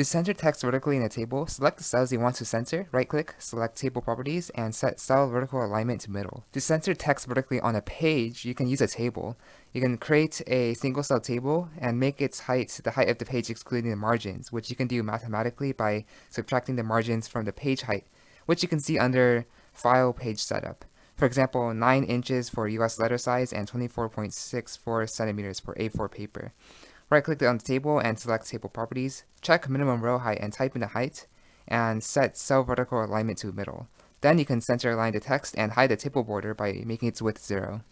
To center text vertically in a table, select the cells you want to center, right-click, select Table Properties, and set Cell Vertical Alignment to Middle. To center text vertically on a page, you can use a table. You can create a single-cell table and make its height the height of the page excluding the margins, which you can do mathematically by subtracting the margins from the page height, which you can see under File Page Setup. For example, 9 inches for US letter size and 24.64 centimeters for A4 paper. Right-click on the table and select Table Properties. Check Minimum Row Height and type in the height, and set Cell Vertical Alignment to Middle. Then you can center align the text and hide the table border by making its width 0.